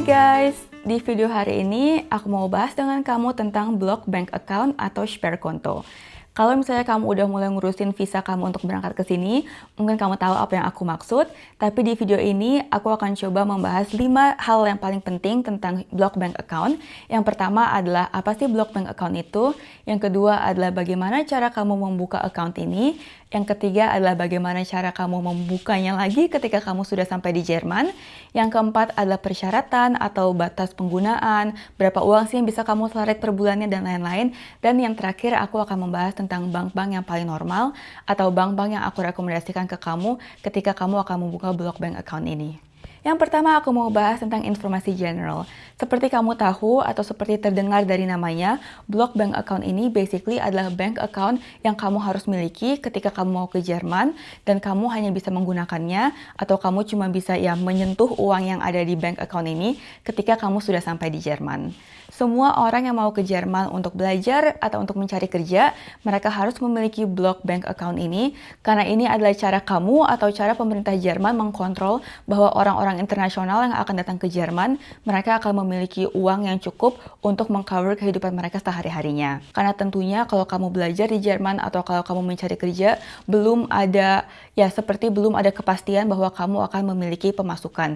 Hai guys, di video hari ini aku mau bahas dengan kamu tentang block bank account atau spare konto. Kalau misalnya kamu udah mulai ngurusin visa kamu untuk berangkat ke sini, mungkin kamu tahu apa yang aku maksud. Tapi di video ini aku akan coba membahas 5 hal yang paling penting tentang block bank account. Yang pertama adalah apa sih block bank account itu? Yang kedua adalah bagaimana cara kamu membuka account ini? Yang ketiga adalah bagaimana cara kamu membukanya lagi ketika kamu sudah sampai di Jerman. Yang keempat adalah persyaratan atau batas penggunaan, berapa uang sih yang bisa kamu seleret per bulannya dan lain-lain. Dan yang terakhir aku akan membahas tentang bank-bank yang paling normal atau bank-bank yang aku rekomendasikan ke kamu ketika kamu akan membuka block bank account ini. Yang pertama aku mau bahas tentang informasi general. Seperti kamu tahu atau seperti terdengar dari namanya, block bank account ini basically adalah bank account yang kamu harus miliki ketika kamu mau ke Jerman dan kamu hanya bisa menggunakannya atau kamu cuma bisa ya menyentuh uang yang ada di bank account ini ketika kamu sudah sampai di Jerman. Semua orang yang mau ke Jerman untuk belajar atau untuk mencari kerja, mereka harus memiliki block bank account ini karena ini adalah cara kamu atau cara pemerintah Jerman mengkontrol bahwa orang-orang internasional yang akan datang ke Jerman, mereka akan memiliki uang yang cukup untuk mengcover kehidupan mereka sehari-harinya. Karena tentunya kalau kamu belajar di Jerman atau kalau kamu mencari kerja, belum ada ya seperti belum ada kepastian bahwa kamu akan memiliki pemasukan.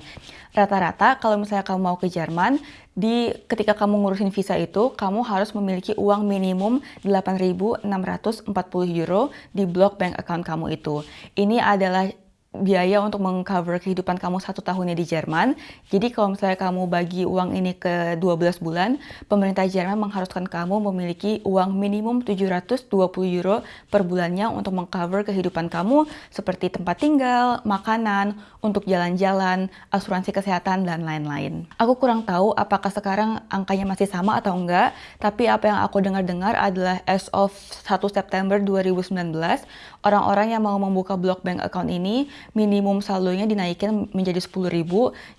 Rata-rata kalau misalnya kamu mau ke Jerman, di ketika kamu ngurusin visa itu, kamu harus memiliki uang minimum 8.640 euro di block bank account kamu itu. Ini adalah biaya untuk mengcover kehidupan kamu satu tahunnya di Jerman. Jadi kalau misalnya kamu bagi uang ini ke 12 bulan, pemerintah Jerman mengharuskan kamu memiliki uang minimum 720 euro per bulannya untuk mengcover kehidupan kamu seperti tempat tinggal, makanan, untuk jalan-jalan, asuransi kesehatan, dan lain-lain. Aku kurang tahu apakah sekarang angkanya masih sama atau enggak, tapi apa yang aku dengar-dengar adalah as of 1 September 2019, orang-orang yang mau membuka block bank account ini minimum saldonya dinaikin menjadi 10.000.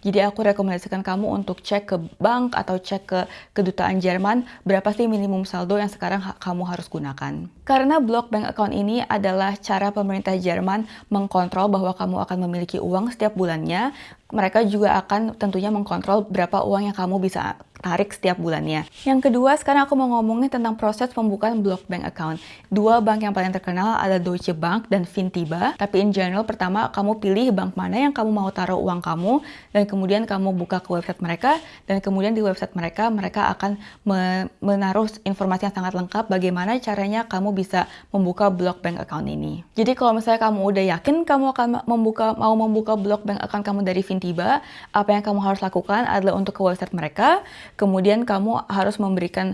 Jadi aku rekomendasikan kamu untuk cek ke bank atau cek ke kedutaan Jerman berapa sih minimum saldo yang sekarang kamu harus gunakan. Karena block bank account ini adalah cara pemerintah Jerman mengkontrol bahwa kamu akan memiliki uang setiap bulannya, mereka juga akan tentunya mengkontrol berapa uang yang kamu bisa tarik setiap bulannya. Yang kedua, sekarang aku mau ngomongin tentang proses pembukaan block bank account. Dua bank yang paling terkenal ada Deutsche Bank dan Fintiba. Tapi in general, pertama kamu pilih bank mana yang kamu mau taruh uang kamu, dan kemudian kamu buka ke website mereka, dan kemudian di website mereka, mereka akan menaruh informasi yang sangat lengkap bagaimana caranya kamu bisa membuka block bank account ini. Jadi kalau misalnya kamu udah yakin kamu akan membuka mau membuka block bank account kamu dari Fintiba, apa yang kamu harus lakukan adalah untuk ke website mereka, kemudian kamu harus memberikan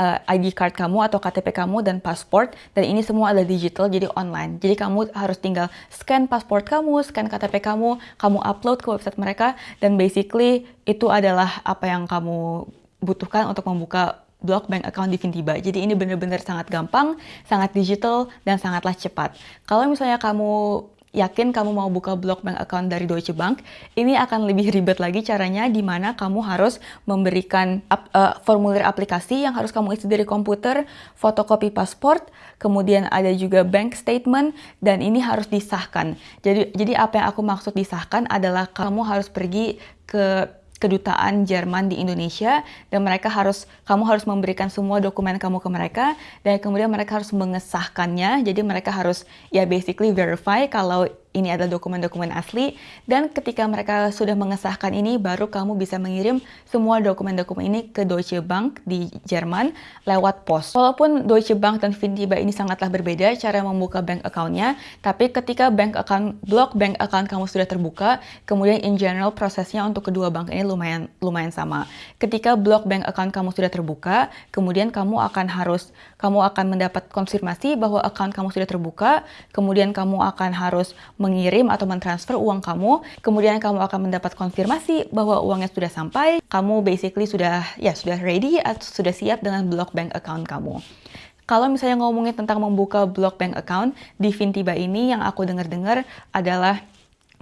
uh, ID card kamu atau KTP kamu dan pasport dan ini semua adalah digital jadi online. Jadi kamu harus tinggal scan pasport kamu, scan KTP kamu, kamu upload ke website mereka dan basically itu adalah apa yang kamu butuhkan untuk membuka block bank account di Fintiba. Jadi ini benar-benar sangat gampang, sangat digital, dan sangatlah cepat. Kalau misalnya kamu yakin kamu mau buka blog bank account dari Deutsche Bank, ini akan lebih ribet lagi caranya di mana kamu harus memberikan ap, uh, formulir aplikasi yang harus kamu isi dari komputer, fotokopi pasport, kemudian ada juga bank statement dan ini harus disahkan. Jadi jadi apa yang aku maksud disahkan adalah kamu harus pergi ke kedutaan Jerman di Indonesia dan mereka harus kamu harus memberikan semua dokumen kamu ke mereka dan kemudian mereka harus mengesahkannya. Jadi mereka harus ya basically verify kalau ini adalah dokumen-dokumen asli dan ketika mereka sudah mengesahkan ini baru kamu bisa mengirim semua dokumen-dokumen ini ke Deutsche Bank di Jerman lewat pos. Walaupun Deutsche Bank dan Fintiba ini sangatlah berbeda cara membuka bank account-nya, tapi ketika bank account blok bank account kamu sudah terbuka, kemudian in general prosesnya untuk kedua bank ini lumayan lumayan sama. Ketika blok bank account kamu sudah terbuka, kemudian kamu akan harus kamu akan mendapat konfirmasi bahwa account kamu sudah terbuka, kemudian kamu akan harus mengirim atau mentransfer uang kamu, kemudian kamu akan mendapat konfirmasi bahwa uangnya sudah sampai, kamu basically sudah ya sudah ready atau sudah siap dengan block bank account kamu. Kalau misalnya ngomongin tentang membuka block bank account di Fintiba ini yang aku dengar-dengar adalah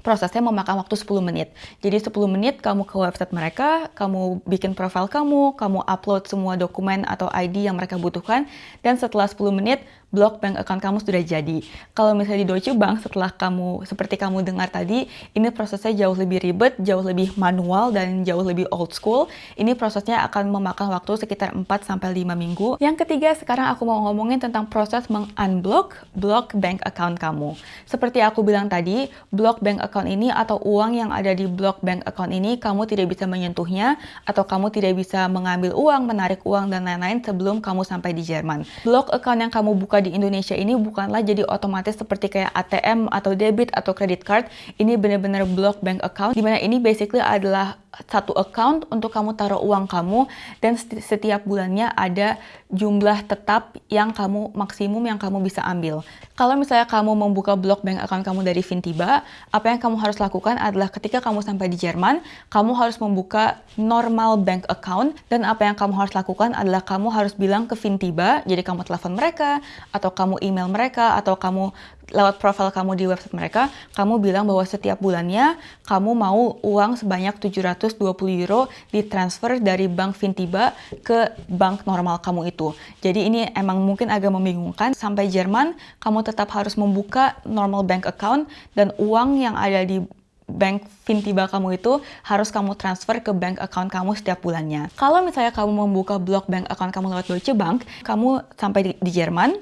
prosesnya memakan waktu 10 menit. Jadi 10 menit kamu ke website mereka, kamu bikin profil kamu, kamu upload semua dokumen atau ID yang mereka butuhkan, dan setelah 10 menit blok bank account kamu sudah jadi. Kalau misalnya di Deutsche Bank setelah kamu seperti kamu dengar tadi, ini prosesnya jauh lebih ribet, jauh lebih manual dan jauh lebih old school. Ini prosesnya akan memakan waktu sekitar 4 sampai 5 minggu. Yang ketiga, sekarang aku mau ngomongin tentang proses meng-unblock block bank account kamu. Seperti aku bilang tadi, block bank account ini atau uang yang ada di block bank account ini kamu tidak bisa menyentuhnya atau kamu tidak bisa mengambil uang, menarik uang dan lain-lain sebelum kamu sampai di Jerman. Block account yang kamu buka di Indonesia ini bukanlah jadi otomatis seperti kayak ATM atau debit atau credit card. Ini benar-benar block bank account, di mana ini basically adalah satu account untuk kamu taruh uang kamu dan setiap bulannya ada jumlah tetap yang kamu maksimum yang kamu bisa ambil. Kalau misalnya kamu membuka blok bank account kamu dari Fintiba, apa yang kamu harus lakukan adalah ketika kamu sampai di Jerman, kamu harus membuka normal bank account dan apa yang kamu harus lakukan adalah kamu harus bilang ke Fintiba, jadi kamu telepon mereka atau kamu email mereka atau kamu lewat profil kamu di website mereka, kamu bilang bahwa setiap bulannya kamu mau uang sebanyak 720 euro ditransfer dari bank Fintiba ke bank normal kamu itu. Jadi ini emang mungkin agak membingungkan. Sampai Jerman, kamu tetap harus membuka normal bank account dan uang yang ada di bank Fintiba kamu itu harus kamu transfer ke bank account kamu setiap bulannya. Kalau misalnya kamu membuka blok bank account kamu lewat Deutsche Bank, kamu sampai di, di Jerman,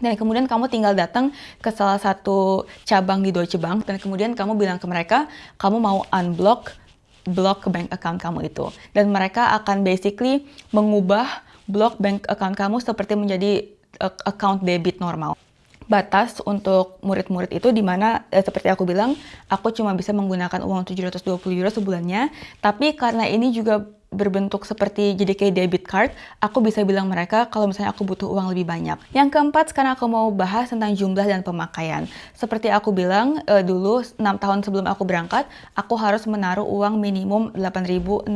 dan kemudian kamu tinggal datang ke salah satu cabang di Deutsche Bank dan kemudian kamu bilang ke mereka kamu mau unblock block bank account kamu itu. Dan mereka akan basically mengubah block bank account kamu seperti menjadi uh, account debit normal. Batas untuk murid-murid itu di mana eh, seperti aku bilang aku cuma bisa menggunakan uang 720 euro sebulannya. Tapi karena ini juga berbentuk seperti jadi kayak debit card, aku bisa bilang mereka kalau misalnya aku butuh uang lebih banyak. Yang keempat, sekarang aku mau bahas tentang jumlah dan pemakaian. Seperti aku bilang uh, dulu 6 tahun sebelum aku berangkat, aku harus menaruh uang minimum 8.640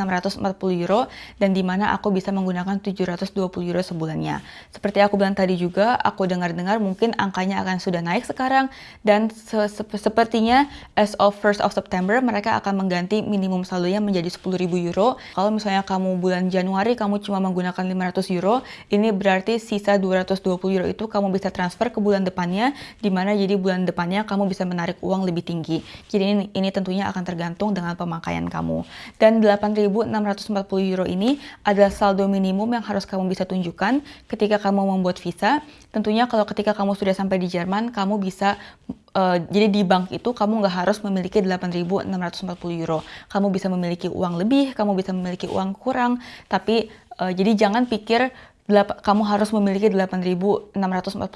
euro dan di mana aku bisa menggunakan 720 euro sebulannya. Seperti aku bilang tadi juga, aku dengar-dengar mungkin angkanya akan sudah naik sekarang dan se -se sepertinya as of 1st of September mereka akan mengganti minimum saldonya menjadi 10.000 euro. Kalau kamu bulan Januari kamu cuma menggunakan 500 euro, ini berarti sisa 220 euro itu kamu bisa transfer ke bulan depannya, di mana jadi bulan depannya kamu bisa menarik uang lebih tinggi. Jadi ini, ini tentunya akan tergantung dengan pemakaian kamu. Dan 8.640 euro ini adalah saldo minimum yang harus kamu bisa tunjukkan ketika kamu membuat visa. Tentunya kalau ketika kamu sudah sampai di Jerman, kamu bisa Uh, jadi di bank itu kamu nggak harus memiliki 8.640 euro. Kamu bisa memiliki uang lebih, kamu bisa memiliki uang kurang, tapi uh, jadi jangan pikir kamu harus memiliki 8.640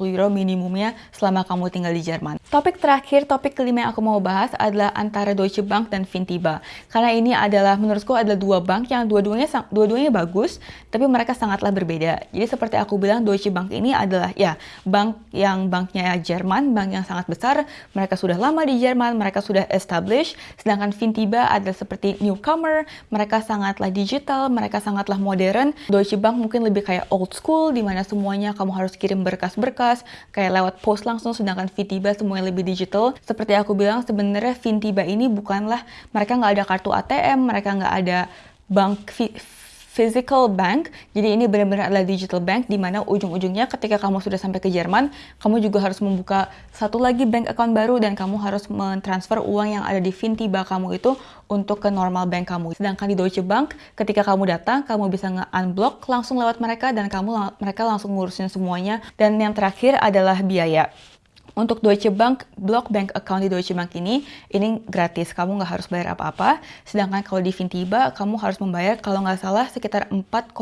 euro minimumnya selama kamu tinggal di Jerman. Topik terakhir, topik kelima yang aku mau bahas adalah antara Deutsche Bank dan Fintiba. Karena ini adalah, menurutku adalah dua bank yang dua-duanya dua-duanya bagus, tapi mereka sangatlah berbeda. Jadi seperti aku bilang, Deutsche Bank ini adalah ya bank yang banknya Jerman, bank yang sangat besar. Mereka sudah lama di Jerman, mereka sudah established. Sedangkan Fintiba adalah seperti newcomer, mereka sangatlah digital, mereka sangatlah modern. Deutsche Bank mungkin lebih kayak old school di mana semuanya kamu harus kirim berkas-berkas kayak lewat post langsung sedangkan Fintiba semuanya lebih digital. Seperti aku bilang sebenarnya Fintiba ini bukanlah mereka nggak ada kartu ATM, mereka nggak ada bank physical bank. Jadi ini benar-benar adalah digital bank di mana ujung-ujungnya ketika kamu sudah sampai ke Jerman, kamu juga harus membuka satu lagi bank account baru dan kamu harus mentransfer uang yang ada di Fintiba kamu itu untuk ke normal bank kamu. Sedangkan di Deutsche Bank, ketika kamu datang, kamu bisa nge-unblock langsung lewat mereka dan kamu mereka langsung ngurusin semuanya. Dan yang terakhir adalah biaya. Untuk Deutsche Bank, block bank account di Deutsche Bank ini, ini gratis, kamu nggak harus bayar apa-apa. Sedangkan kalau di Fintiba, kamu harus membayar kalau nggak salah sekitar 4,9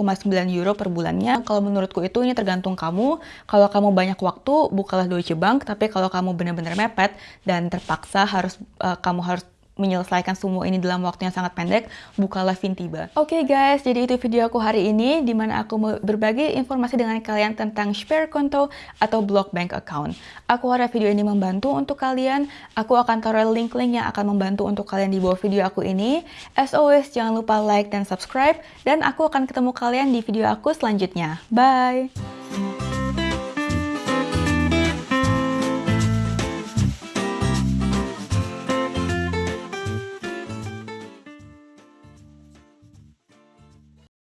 euro per bulannya. Kalau menurutku itu ini tergantung kamu. Kalau kamu banyak waktu, bukalah Deutsche Bank. Tapi kalau kamu benar-benar mepet dan terpaksa harus uh, kamu harus menyelesaikan semua ini dalam waktu yang sangat pendek, bukalah Fintiba. Oke okay guys, jadi itu video aku hari ini, di mana aku berbagi informasi dengan kalian tentang spare konto atau block bank account. Aku harap video ini membantu untuk kalian. Aku akan taruh link-link yang akan membantu untuk kalian di bawah video aku ini. As always, jangan lupa like dan subscribe, dan aku akan ketemu kalian di video aku selanjutnya. Bye!